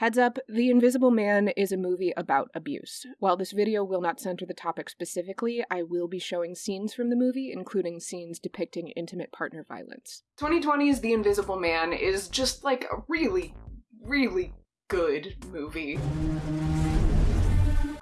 Heads up, The Invisible Man is a movie about abuse. While this video will not center the topic specifically, I will be showing scenes from the movie, including scenes depicting intimate partner violence. 2020's The Invisible Man is just like a really, really good movie.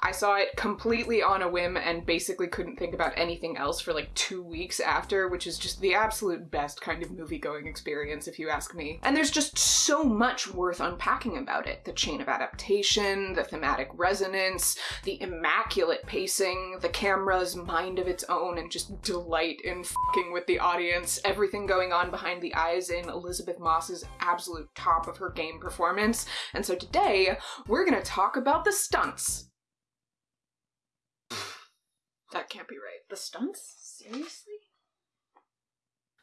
I saw it completely on a whim and basically couldn't think about anything else for like two weeks after, which is just the absolute best kind of movie going experience, if you ask me. And there's just so much worth unpacking about it the chain of adaptation, the thematic resonance, the immaculate pacing, the camera's mind of its own, and just delight in fucking with the audience, everything going on behind the eyes in Elisabeth Moss's absolute top of her game performance. And so today, we're gonna talk about the stunts. That can't be right. The stunts? Seriously?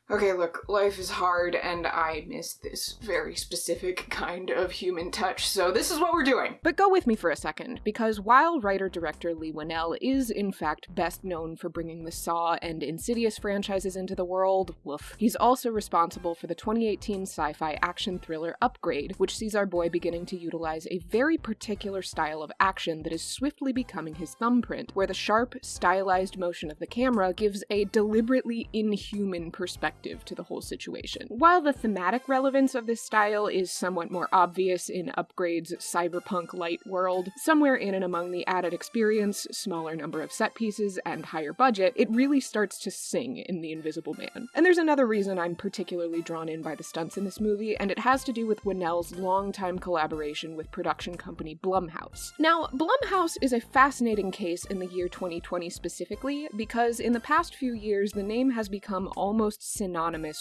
Okay, look, life is hard and I miss this very specific kind of human touch, so this is what we're doing. But go with me for a second, because while writer-director Leigh Whannell is in fact best known for bringing the Saw and Insidious franchises into the world, woof, he's also responsible for the 2018 sci-fi action thriller Upgrade, which sees our boy beginning to utilize a very particular style of action that is swiftly becoming his thumbprint, where the sharp, stylized motion of the camera gives a deliberately inhuman perspective perspective to the whole situation. While the thematic relevance of this style is somewhat more obvious in Upgrade's cyberpunk light world, somewhere in and among the added experience, smaller number of set pieces, and higher budget, it really starts to sing in The Invisible Man. And there's another reason I'm particularly drawn in by the stunts in this movie, and it has to do with Whannell's longtime collaboration with production company Blumhouse. Now, Blumhouse is a fascinating case in the year 2020 specifically, because in the past few years the name has become almost synonymous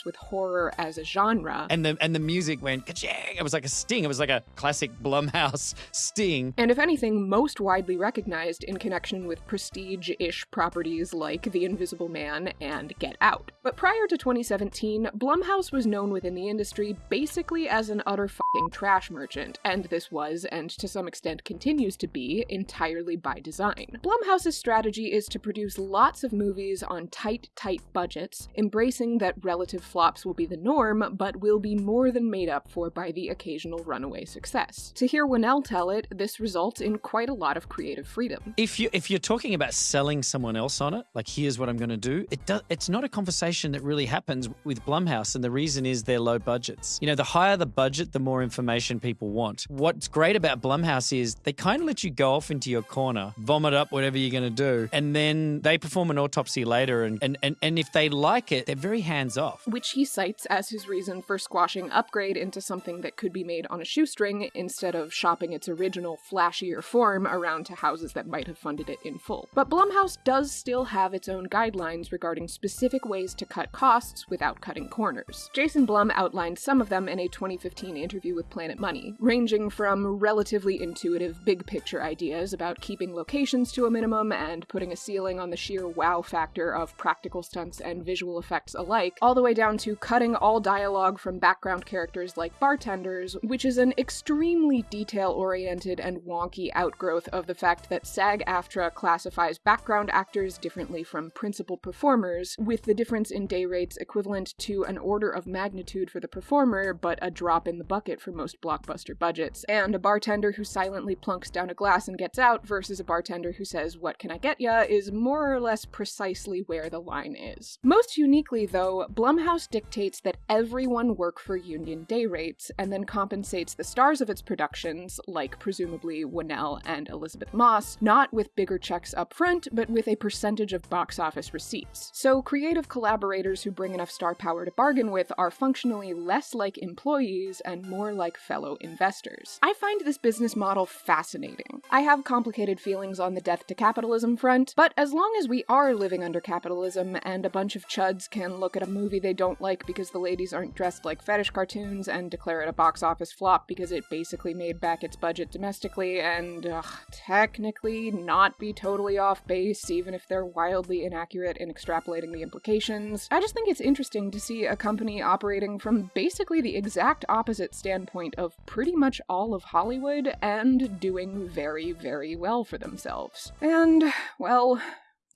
with horror as a genre. And the and the music went ka-ching. It was like a sting. It was like a classic Blumhouse sting. And if anything, most widely recognized in connection with prestige-ish properties like The Invisible Man and Get Out. But prior to 2017, Blumhouse was known within the industry basically as an utter fucking trash merchant, and this was, and to some extent continues to be, entirely by design. Blumhouse's strategy is to produce lots of movies on tight, tight budgets, embracing that that relative flops will be the norm, but will be more than made up for by the occasional runaway success. To hear Whannell tell it, this results in quite a lot of creative freedom. If you if you're talking about selling someone else on it, like here's what I'm going to do, it does it's not a conversation that really happens with Blumhouse, and the reason is their low budgets. You know, the higher the budget, the more information people want. What's great about Blumhouse is they kind of let you go off into your corner, vomit up whatever you're going to do, and then they perform an autopsy later, and and and, and if they like it, they're very hands hands off. Which he cites as his reason for squashing Upgrade into something that could be made on a shoestring instead of shopping its original, flashier form around to houses that might have funded it in full. But Blumhouse does still have its own guidelines regarding specific ways to cut costs without cutting corners. Jason Blum outlined some of them in a 2015 interview with Planet Money, ranging from relatively intuitive big picture ideas about keeping locations to a minimum and putting a ceiling on the sheer wow factor of practical stunts and visual effects alike all the way down to cutting all dialogue from background characters like bartenders, which is an extremely detail-oriented and wonky outgrowth of the fact that SAG-AFTRA classifies background actors differently from principal performers, with the difference in day rates equivalent to an order of magnitude for the performer, but a drop in the bucket for most blockbuster budgets, and a bartender who silently plunks down a glass and gets out versus a bartender who says, what can I get ya, is more or less precisely where the line is. Most uniquely, though, Blumhouse dictates that everyone work for union day rates and then compensates the stars of its productions, like presumably Whannell and Elisabeth Moss, not with bigger checks up front, but with a percentage of box office receipts. So creative collaborators who bring enough star power to bargain with are functionally less like employees and more like fellow investors. I find this business model fascinating. I have complicated feelings on the death to capitalism front, but as long as we are living under capitalism and a bunch of chuds can look at a movie they don't like because the ladies aren't dressed like fetish cartoons and declare it a box office flop because it basically made back its budget domestically and ugh, technically not be totally off base even if they're wildly inaccurate in extrapolating the implications. I just think it's interesting to see a company operating from basically the exact opposite standpoint of pretty much all of Hollywood and doing very, very well for themselves. And, well,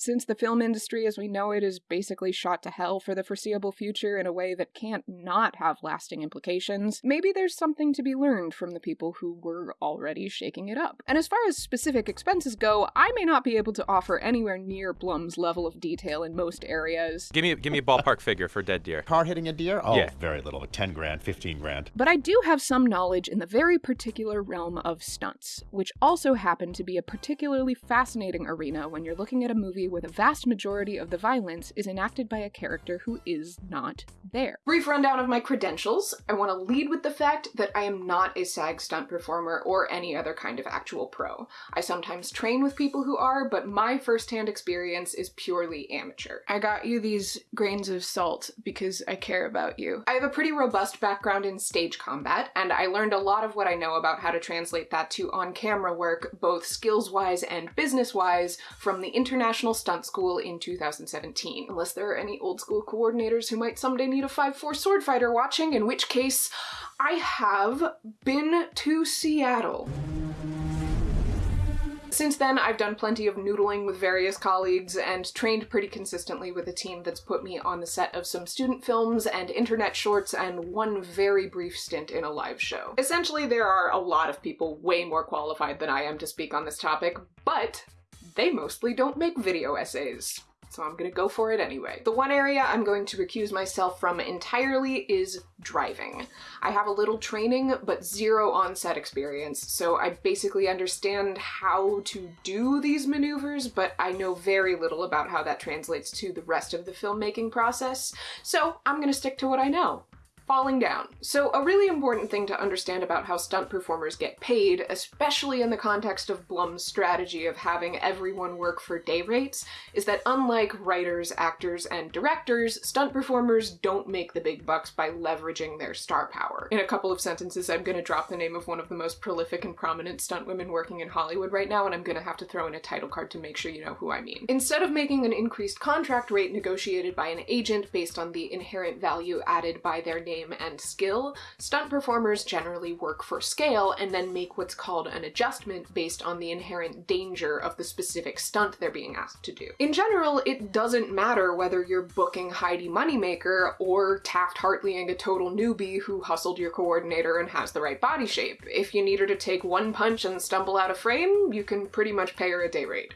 Since the film industry as we know it is basically shot to hell for the foreseeable future in a way that can't not have lasting implications, maybe there's something to be learned from the people who were already shaking it up. And as far as specific expenses go, I may not be able to offer anywhere near Blum's level of detail in most areas. Give me give me a ballpark figure for dead deer. Car hitting a deer? Oh, Yeah. very little. 10 grand, 15 grand. But I do have some knowledge in the very particular realm of stunts, which also happen to be a particularly fascinating arena when you're looking at a movie where the vast majority of the violence is enacted by a character who is not there. Brief rundown of my credentials. I want to lead with the fact that I am not a SAG stunt performer or any other kind of actual pro. I sometimes train with people who are, but my firsthand experience is purely amateur. I got you these grains of salt because I care about you. I have a pretty robust background in stage combat, and I learned a lot of what I know about how to translate that to on camera work, both skills wise and business wise, from the International Stunt School in 2017. Unless there are any old school coordinators who might someday need a 5 4 sword fighter watching, in which case, I have been to Seattle. Since then, I've done plenty of noodling with various colleagues and trained pretty consistently with a team that's put me on the set of some student films and internet shorts and one very brief stint in a live show. Essentially, there are a lot of people way more qualified than I am to speak on this topic, but they mostly don't make video essays. So I'm gonna go for it anyway. The one area I'm going to recuse myself from entirely is driving. I have a little training, but zero on-set experience, so I basically understand how to do these maneuvers, but I know very little about how that translates to the rest of the filmmaking process, so I'm gonna stick to what I know falling down. So, a really important thing to understand about how stunt performers get paid, especially in the context of Blum's strategy of having everyone work for day rates, is that unlike writers, actors, and directors, stunt performers don't make the big bucks by leveraging their star power. In a couple of sentences, I'm gonna drop the name of one of the most prolific and prominent stunt women working in Hollywood right now, and I'm gonna have to throw in a title card to make sure you know who I mean. Instead of making an increased contract rate negotiated by an agent based on the inherent value added by their name and skill, stunt performers generally work for scale and then make what's called an adjustment based on the inherent danger of the specific stunt they're being asked to do. In general, it doesn't matter whether you're booking Heidi Moneymaker or Taft Hartleying a total newbie who hustled your coordinator and has the right body shape. If you need her to take one punch and stumble out of frame, you can pretty much pay her a day rate.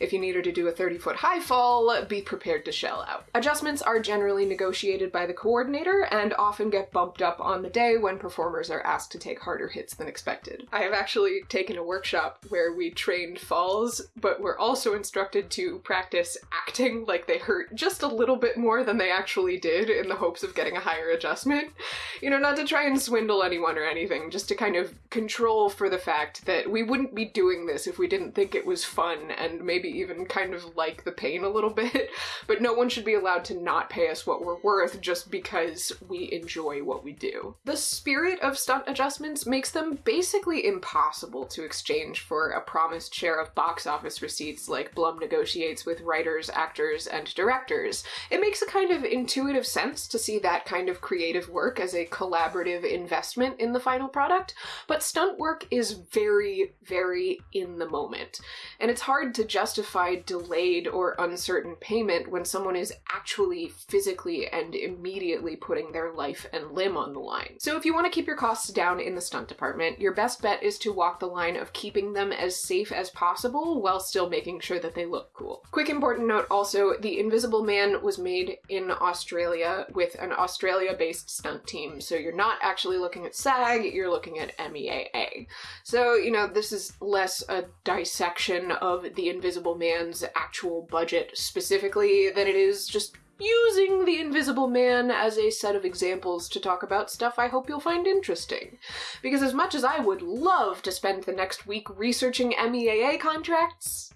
If you need her to do a 30 foot high fall, be prepared to shell out. Adjustments are generally negotiated by the coordinator and often get bumped up on the day when performers are asked to take harder hits than expected. I have actually taken a workshop where we trained falls, but we're also instructed to practice acting like they hurt just a little bit more than they actually did in the hopes of getting a higher adjustment. You know, not to try and swindle anyone or anything, just to kind of control for the fact that we wouldn't be doing this if we didn't think it was fun and maybe even kind of like the pain a little bit. But no one should be allowed to not pay us what we're worth just because we enjoy what we do. The spirit of stunt adjustments makes them basically impossible to exchange for a promised share of box office receipts like Blum negotiates with writers, actors, and directors. It makes a kind of intuitive sense to see that kind of creative work as a collaborative investment in the final product, but stunt work is very, very in the moment. And it's hard to justify delayed or uncertain payment when someone is actually physically and immediately putting their life and limb on the line. So if you want to keep your costs down in the stunt department, your best bet is to walk the line of keeping them as safe as possible while still making sure that they look cool. Quick important note also, The Invisible Man was made in Australia with an Australia-based stunt team, so you're not actually looking at SAG, you're looking at MEAA. So, you know, this is less a dissection of the Invisible Man's actual budget specifically than it is just using the Invisible Man as a set of examples to talk about stuff I hope you'll find interesting. Because as much as I would love to spend the next week researching MEAA contracts,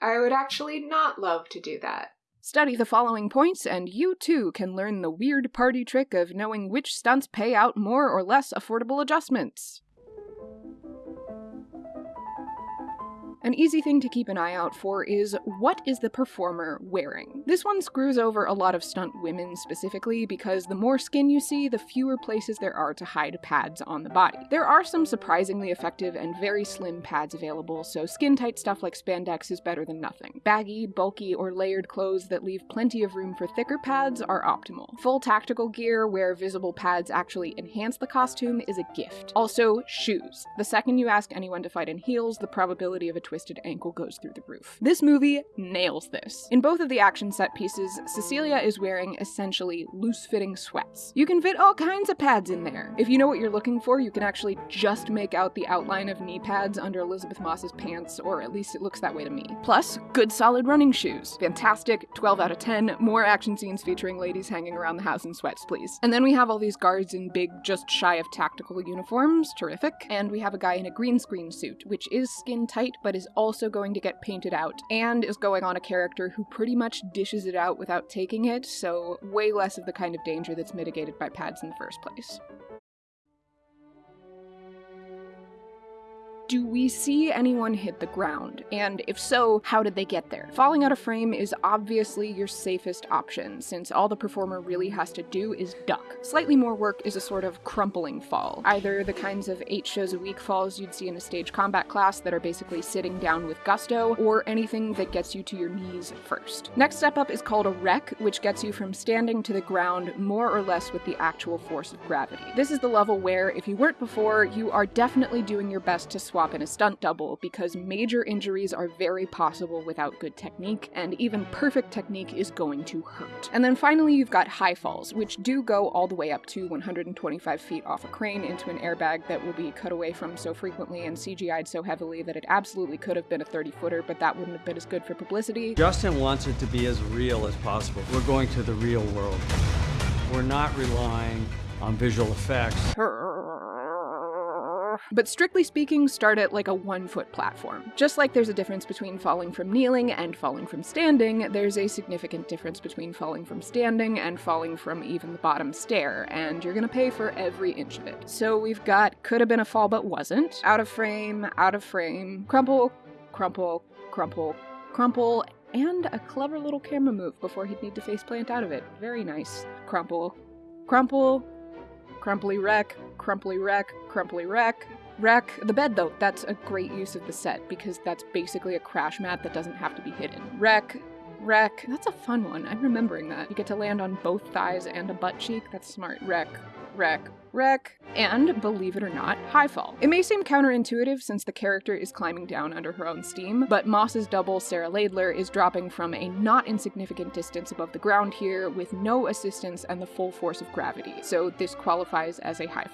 I would actually not love to do that. Study the following points, and you too can learn the weird party trick of knowing which stunts pay out more or less affordable adjustments. An easy thing to keep an eye out for is what is the performer wearing? This one screws over a lot of stunt women specifically because the more skin you see, the fewer places there are to hide pads on the body. There are some surprisingly effective and very slim pads available, so skin tight stuff like spandex is better than nothing. Baggy, bulky, or layered clothes that leave plenty of room for thicker pads are optimal. Full tactical gear where visible pads actually enhance the costume is a gift. Also, shoes. The second you ask anyone to fight in heels, the probability of a twisted ankle goes through the roof. This movie nails this. In both of the action set pieces, Cecilia is wearing essentially loose fitting sweats. You can fit all kinds of pads in there. If you know what you're looking for, you can actually just make out the outline of knee pads under Elisabeth Moss's pants, or at least it looks that way to me. Plus, good solid running shoes. Fantastic, 12 out of 10. More action scenes featuring ladies hanging around the house in sweats, please. And then we have all these guards in big, just shy of tactical uniforms. Terrific. And we have a guy in a green screen suit, which is skin tight, but is also going to get painted out, and is going on a character who pretty much dishes it out without taking it, so way less of the kind of danger that's mitigated by pads in the first place. Do we see anyone hit the ground? And if so, how did they get there? Falling out of frame is obviously your safest option, since all the performer really has to do is duck. Slightly more work is a sort of crumpling fall, either the kinds of 8 shows a week falls you'd see in a stage combat class that are basically sitting down with gusto, or anything that gets you to your knees first. Next step up is called a wreck, which gets you from standing to the ground more or less with the actual force of gravity. This is the level where, if you weren't before, you are definitely doing your best to swap in a stunt double because major injuries are very possible without good technique, and even perfect technique is going to hurt. And then finally, you've got high falls, which do go all the way up to 125 feet off a crane into an airbag that will be cut away from so frequently and CGI'd so heavily that it absolutely could have been a 30 footer, but that wouldn't have been as good for publicity. Justin wants it to be as real as possible. We're going to the real world. We're not relying on visual effects. But strictly speaking, start at like a one foot platform. Just like there's a difference between falling from kneeling and falling from standing, there's a significant difference between falling from standing and falling from even the bottom stair, and you're gonna pay for every inch of it. So we've got could have been a fall but wasn't, out of frame, out of frame, crumple, crumple, crumple, crumple, and a clever little camera move before he'd need to faceplant out of it. Very nice. Crumple, crumple, crumply wreck, crumply wreck, crumply wreck, wreck. The bed, though, that's a great use of the set because that's basically a crash mat that doesn't have to be hidden. Wreck, wreck. That's a fun one. I'm remembering that. You get to land on both thighs and a butt cheek. That's smart. Wreck, wreck, wreck, and, believe it or not, high fall. It may seem counterintuitive since the character is climbing down under her own steam, but Moss's double, Sarah Laidler, is dropping from a not insignificant distance above the ground here with no assistance and the full force of gravity, so this qualifies as a high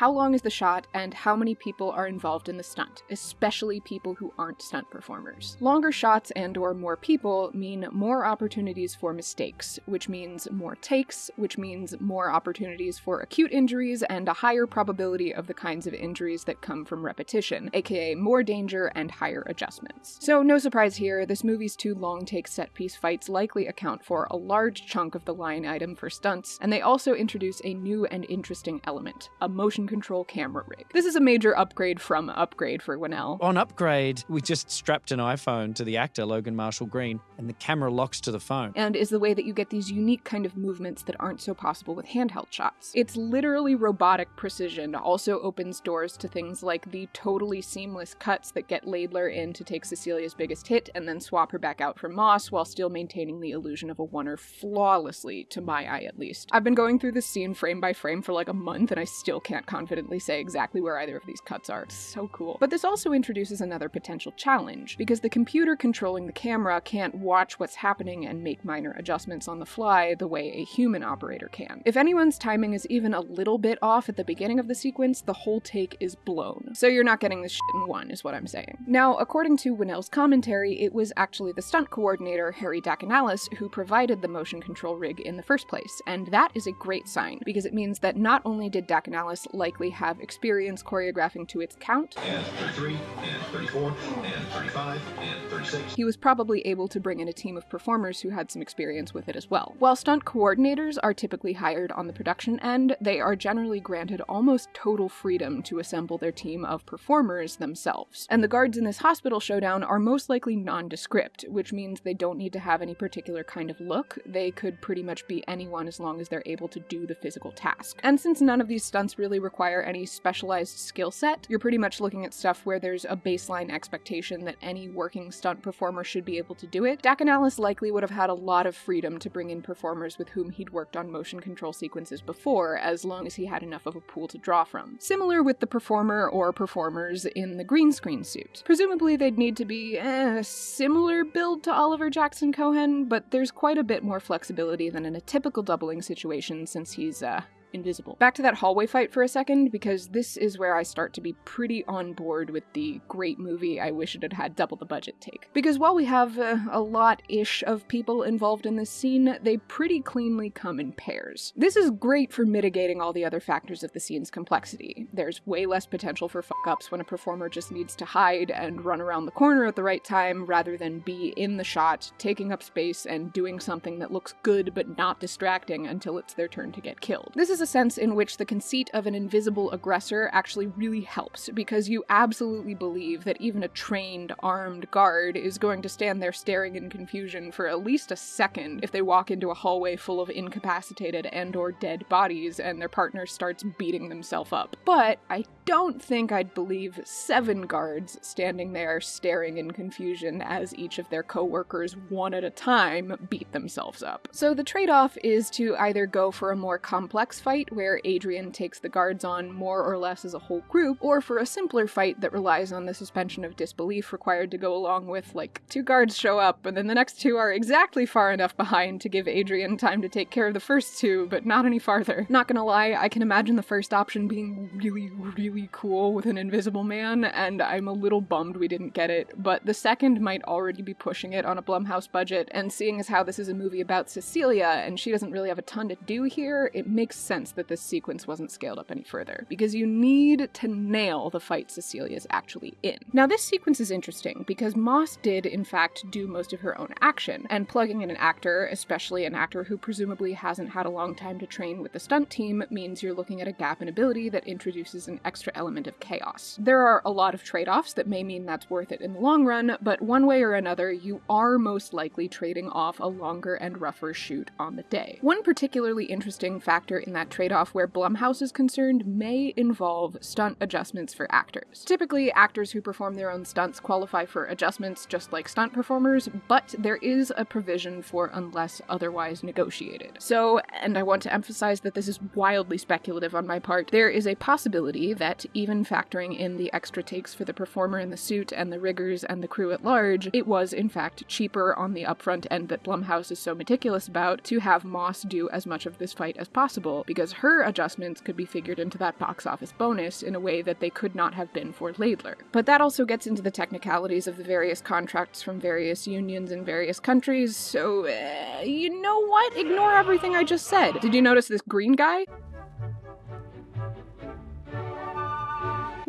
how long is the shot, and how many people are involved in the stunt, especially people who aren't stunt performers. Longer shots and or more people mean more opportunities for mistakes, which means more takes, which means more opportunities for acute injuries and a higher probability of the kinds of injuries that come from repetition, aka more danger and higher adjustments. So no surprise here, this movie's two long take set piece fights likely account for a large chunk of the line item for stunts, and they also introduce a new and interesting element, a motion control camera rig. This is a major upgrade from upgrade for Whannell. On upgrade, we just strapped an iPhone to the actor, Logan Marshall Green, and the camera locks to the phone. And is the way that you get these unique kind of movements that aren't so possible with handheld shots. It's literally robotic precision, also opens doors to things like the totally seamless cuts that get Laidler in to take Cecilia's biggest hit and then swap her back out for Moss while still maintaining the illusion of a oneer flawlessly, to my eye at least. I've been going through this scene frame by frame for like a month and I still can't confidently say exactly where either of these cuts are. It's so cool. But this also introduces another potential challenge, because the computer controlling the camera can't watch what's happening and make minor adjustments on the fly the way a human operator can. If anyone's timing is even a little bit off at the beginning of the sequence, the whole take is blown. So you're not getting this shit in one, is what I'm saying. Now, according to Whannell's commentary, it was actually the stunt coordinator, Harry Dakanalis, who provided the motion control rig in the first place, and that is a great sign, because it means that not only did Dakanalis like likely have experience choreographing to its count. and 33, and 34, and 35, and 36. He was probably able to bring in a team of performers who had some experience with it as well. While stunt coordinators are typically hired on the production end, they are generally granted almost total freedom to assemble their team of performers themselves. And the guards in this hospital showdown are most likely nondescript, which means they don't need to have any particular kind of look. They could pretty much be anyone as long as they're able to do the physical task. And since none of these stunts really require any specialized skill set, you're pretty much looking at stuff where there's a baseline expectation that any working stunt performer should be able to do it. Dakanalis likely would have had a lot of freedom to bring in performers with whom he'd worked on motion control sequences before, as long as he had enough of a pool to draw from. Similar with the performer or performers in the green screen suit. Presumably they'd need to be eh, a similar build to Oliver Jackson Cohen, but there's quite a bit more flexibility than in a typical doubling situation since he's, uh, invisible. Back to that hallway fight for a second, because this is where I start to be pretty on board with the great movie I wish it had had double the budget take. Because while we have uh, a lot ish of people involved in this scene, they pretty cleanly come in pairs. This is great for mitigating all the other factors of the scene's complexity. There's way less potential for fuck ups when a performer just needs to hide and run around the corner at the right time rather than be in the shot, taking up space and doing something that looks good but not distracting until it's their turn to get killed. This is a sense in which the conceit of an invisible aggressor actually really helps because you absolutely believe that even a trained, armed guard is going to stand there staring in confusion for at least a second if they walk into a hallway full of incapacitated and or dead bodies and their partner starts beating themselves up. But I don't think I'd believe seven guards standing there staring in confusion as each of their coworkers one at a time beat themselves up. So the trade-off is to either go for a more complex fight where Adrian takes the guards on more or less as a whole group, or for a simpler fight that relies on the suspension of disbelief required to go along with, like, two guards show up, and then the next two are exactly far enough behind to give Adrian time to take care of the first two, but not any farther. Not gonna lie, I can imagine the first option being really, really cool with an invisible man, and I'm a little bummed we didn't get it, but the second might already be pushing it on a Blumhouse budget, and seeing as how this is a movie about Cecilia, and she doesn't really have a ton to do here, it makes sense that this sequence wasn't scaled up any further, because you need to nail the fight Cecilia's actually in. Now, this sequence is interesting because Moss did, in fact, do most of her own action, and plugging in an actor, especially an actor who presumably hasn't had a long time to train with the stunt team, means you're looking at a gap in ability that introduces an extra element of chaos. There are a lot of trade offs that may mean that's worth it in the long run, but one way or another, you are most likely trading off a longer and rougher shoot on the day. One particularly interesting factor in that trade off where Blumhouse is concerned may involve stunt adjustments for actors. Typically, actors who perform their own stunts qualify for adjustments just like stunt performers, but there is a provision for unless otherwise negotiated. So, and I want to emphasize that this is wildly speculative on my part, there is a possibility that even factoring in the extra takes for the performer in the suit and the riggers and the crew at large, it was in fact cheaper on the upfront end that Blumhouse is so meticulous about to have Moss do as much of this fight as possible, because her adjustments could be figured into that box office bonus in a way that they could not have been for Laidler. But that also gets into the technicalities of the various contracts from various unions in various countries, so uh, you know what? Ignore everything I just said. Did you notice this green guy?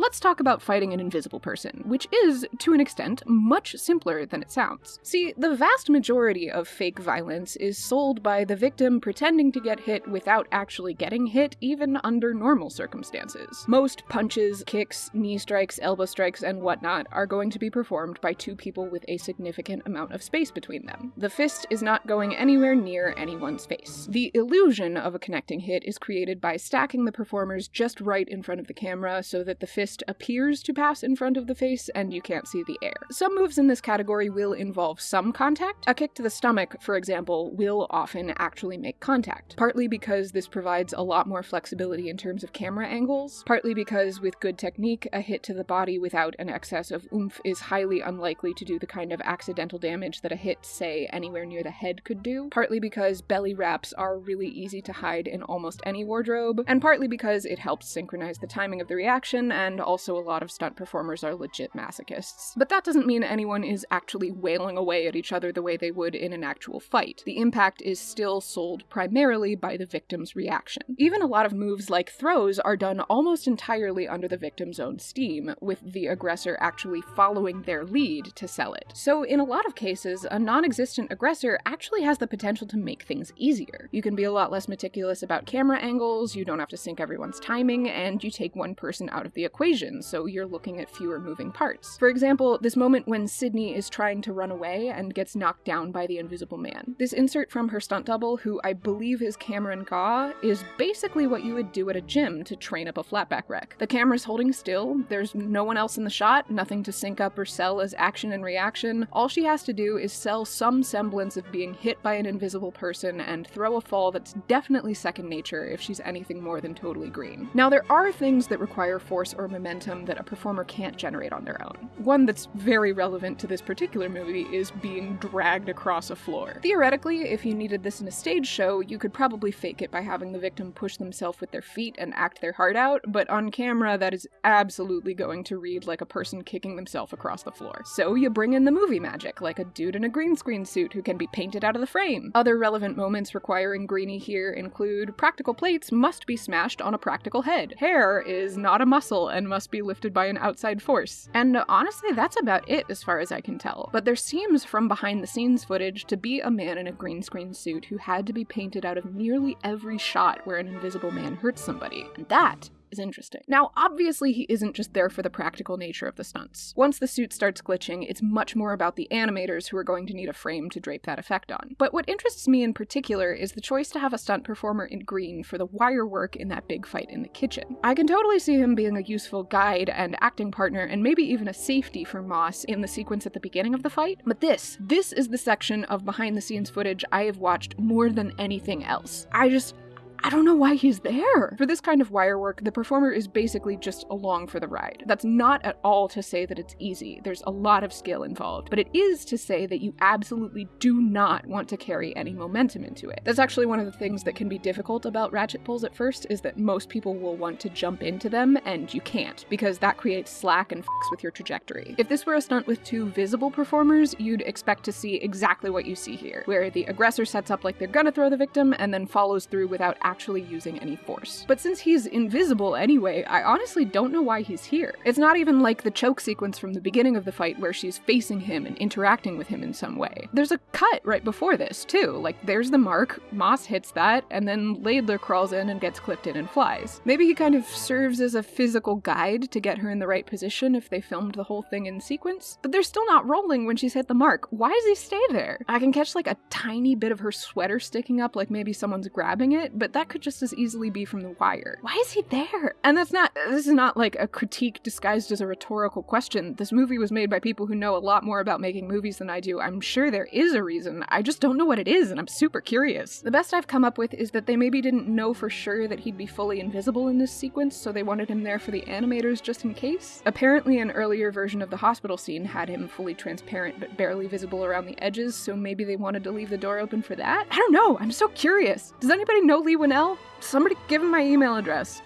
Let's talk about fighting an invisible person, which is, to an extent, much simpler than it sounds. See, the vast majority of fake violence is sold by the victim pretending to get hit without actually getting hit, even under normal circumstances. Most punches, kicks, knee strikes, elbow strikes, and whatnot are going to be performed by two people with a significant amount of space between them. The fist is not going anywhere near anyone's face. The illusion of a connecting hit is created by stacking the performers just right in front of the camera so that the fist appears to pass in front of the face and you can't see the air. Some moves in this category will involve some contact. A kick to the stomach, for example, will often actually make contact, partly because this provides a lot more flexibility in terms of camera angles, partly because with good technique, a hit to the body without an excess of oomph is highly unlikely to do the kind of accidental damage that a hit, say, anywhere near the head could do, partly because belly wraps are really easy to hide in almost any wardrobe, and partly because it helps synchronize the timing of the reaction and also a lot of stunt performers are legit masochists. But that doesn't mean anyone is actually wailing away at each other the way they would in an actual fight. The impact is still sold primarily by the victim's reaction. Even a lot of moves like throws are done almost entirely under the victim's own steam, with the aggressor actually following their lead to sell it. So, in a lot of cases, a non existent aggressor actually has the potential to make things easier. You can be a lot less meticulous about camera angles, you don't have to sync everyone's timing, and you take one person out of the equation, so you're looking at fewer moving parts. For example, this moment when Sydney is trying to run away and gets knocked down by the invisible man. This insert from her stunt double, who I believe is Cameron Gaw, is basically what you would do at a gym to train up a flatback wreck. The camera's holding still, there's no one else in the shot, nothing to sync up or sell as action and reaction. All she has to do is sell some semblance of being hit by an invisible person and throw a fall that's definitely second nature if she's anything more than totally green. Now, there are things that require force or momentum that a performer can't generate on their own. One that's very relevant to this particular movie is being dragged across a floor. Theoretically, if you needed this in a stage show, you could probably fake it by having the victim push themselves with their feet and act their heart out, but on camera, that is absolutely going to read like a person kicking themselves across the floor. So you bring in the movie magic, like a dude in a green screen suit who can be painted out of the frame. Other relevant moments requiring greenie here include practical plates must be smashed on a practical head. Hair is not a muscle and must be lifted by an outside force. And honestly, that's about it as far as I can tell. But there seems from behind the scenes footage to be a man in a green screen suit who had to be painted out of nearly every shot where an invisible man hurts somebody. And that is interesting. Now, obviously, he isn't just there for the practical nature of the stunts. Once the suit starts glitching, it's much more about the animators who are going to need a frame to drape that effect on. But what interests me in particular is the choice to have a stunt performer in green for the wire work in that big fight in the kitchen. I can totally see him being a useful guide and acting partner, and maybe even a safety for Moss in the sequence at the beginning of the fight. But this, this is the section of behind the scenes footage I have watched more than anything else. I just, I don't know why he's there. For this kind of wire work, the performer is basically just along for the ride. That's not at all to say that it's easy. There's a lot of skill involved, but it is to say that you absolutely do not want to carry any momentum into it. That's actually one of the things that can be difficult about ratchet pulls at first is that most people will want to jump into them and you can't because that creates slack and fucks with your trajectory. If this were a stunt with two visible performers, you'd expect to see exactly what you see here, where the aggressor sets up like they're gonna throw the victim and then follows through without actually using any force. But since he's invisible anyway, I honestly don't know why he's here. It's not even like the choke sequence from the beginning of the fight where she's facing him and interacting with him in some way. There's a cut right before this, too. Like, there's the mark, Moss hits that, and then Laidler crawls in and gets clipped in and flies. Maybe he kind of serves as a physical guide to get her in the right position if they filmed the whole thing in sequence, but they're still not rolling when she's hit the mark. Why does he stay there? I can catch like a tiny bit of her sweater sticking up like maybe someone's grabbing it, but that could just as easily be from the wire. Why is he there? And that's not, this is not like a critique disguised as a rhetorical question. This movie was made by people who know a lot more about making movies than I do. I'm sure there is a reason. I just don't know what it is, and I'm super curious. The best I've come up with is that they maybe didn't know for sure that he'd be fully invisible in this sequence, so they wanted him there for the animators just in case. Apparently, an earlier version of the hospital scene had him fully transparent but barely visible around the edges, so maybe they wanted to leave the door open for that? I don't know. I'm so curious. Does anybody know Leigh Whannell? Somebody give him my email address.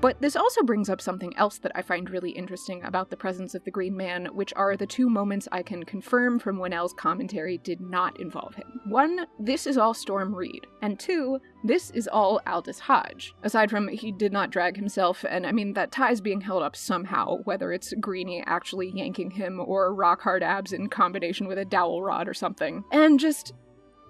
But this also brings up something else that I find really interesting about the presence of the Green Man, which are the two moments I can confirm from Whannell's commentary did not involve him. One, this is all Storm Reid, and two, this is all Aldis Hodge. Aside from he did not drag himself, and I mean that tie's being held up somehow, whether it's Greenie actually yanking him or rock hard abs in combination with a dowel rod or something. And just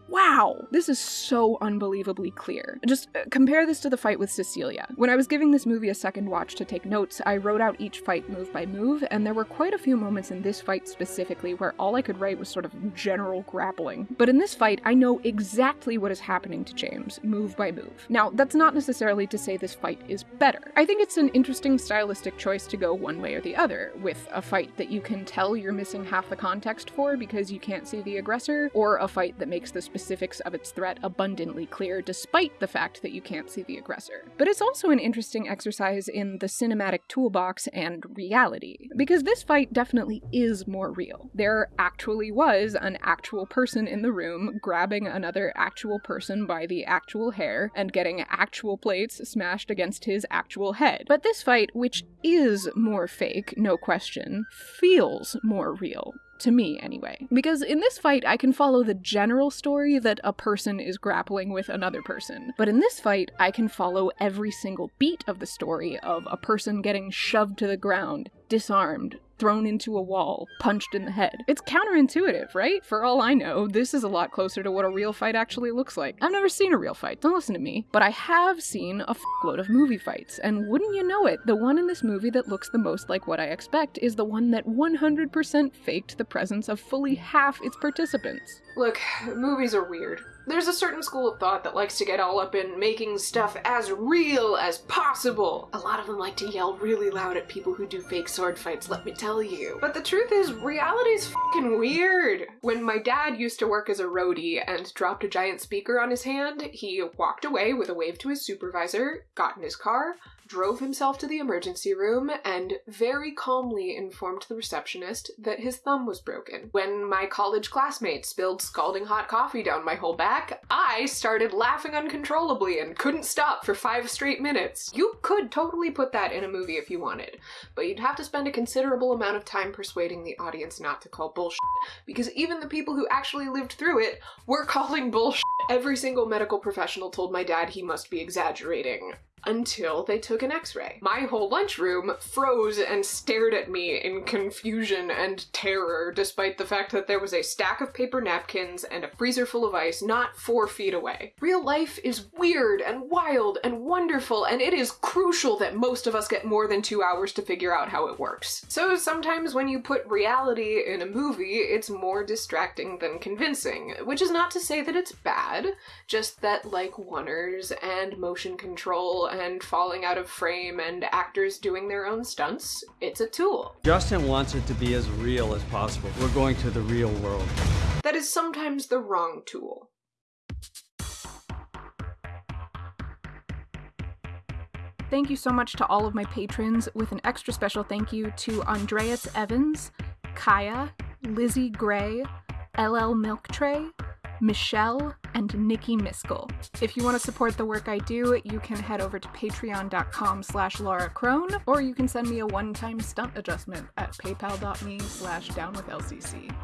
Wow, this is so unbelievably clear. Just uh, compare this to the fight with Cecilia. When I was giving this movie a second watch to take notes, I wrote out each fight move by move, and there were quite a few moments in this fight specifically where all I could write was sort of general grappling. But in this fight, I know exactly what is happening to James, move by move. Now, that's not necessarily to say this fight is better. I think it's an interesting stylistic choice to go one way or the other, with a fight that you can tell you're missing half the context for because you can't see the aggressor, or a fight that makes this specifics of its threat abundantly clear, despite the fact that you can't see the aggressor. But it's also an interesting exercise in the cinematic toolbox and reality, because this fight definitely is more real. There actually was an actual person in the room grabbing another actual person by the actual hair and getting actual plates smashed against his actual head. But this fight, which is more fake, no question, feels more real to me anyway. Because in this fight, I can follow the general story that a person is grappling with another person. But in this fight, I can follow every single beat of the story of a person getting shoved to the ground, disarmed, thrown into a wall, punched in the head. It's counterintuitive, right? For all I know, this is a lot closer to what a real fight actually looks like. I've never seen a real fight, don't listen to me, but I have seen a load of movie fights, and wouldn't you know it, the one in this movie that looks the most like what I expect is the one that 100% faked the presence of fully half its participants. Look, movies are weird. There's a certain school of thought that likes to get all up in making stuff as real as possible. A lot of them like to yell really loud at people who do fake sword fights, let me tell you. But the truth is, reality's fucking weird. When my dad used to work as a roadie and dropped a giant speaker on his hand, he walked away with a wave to his supervisor, got in his car, drove himself to the emergency room and very calmly informed the receptionist that his thumb was broken. When my college classmate spilled scalding hot coffee down my whole back, I started laughing uncontrollably and couldn't stop for five straight minutes. You could totally put that in a movie if you wanted, but you'd have to spend a considerable amount of time persuading the audience not to call bullshit, because even the people who actually lived through it were calling bullshit. Every single medical professional told my dad he must be exaggerating until they took an x-ray. My whole lunchroom froze and stared at me in confusion and terror, despite the fact that there was a stack of paper napkins and a freezer full of ice not four feet away. Real life is weird and wild and wonderful, and it is crucial that most of us get more than two hours to figure out how it works. So sometimes when you put reality in a movie, it's more distracting than convincing, which is not to say that it's bad, just that like oneers and motion control and falling out of frame and actors doing their own stunts, it's a tool. Justin wants it to be as real as possible. We're going to the real world. That is sometimes the wrong tool. Thank you so much to all of my patrons, with an extra special thank you to Andreas Evans, Kaya, Lizzie Gray, LL Milk Tray, Michelle, and Nikki Miskell. If you want to support the work I do, you can head over to patreon.com slash Laura Crone, or you can send me a one-time stunt adjustment at paypal.me slash downwithlcc.